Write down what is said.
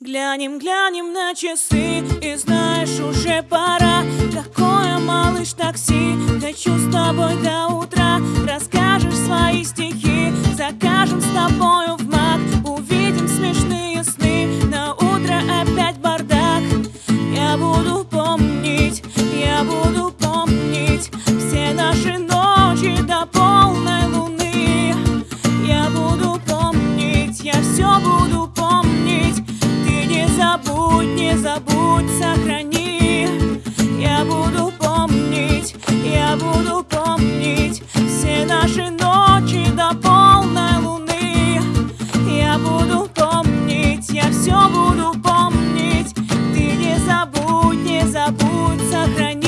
Глянем, глянем на часы И знаешь, уже пора. Какое, малыш, такси Хочу с тобой до утра. Расскажешь свои стихи Закажем с тобою в маг Увидим смешные сны На утро опять бардак. Я буду помнить Я буду помнить Все наши не забудь, сохрани. Я буду помнить, я буду помнить Все наши ночи до полной луны. Я буду помнить, я все буду помнить. Ты не забудь, не забудь, сохрани.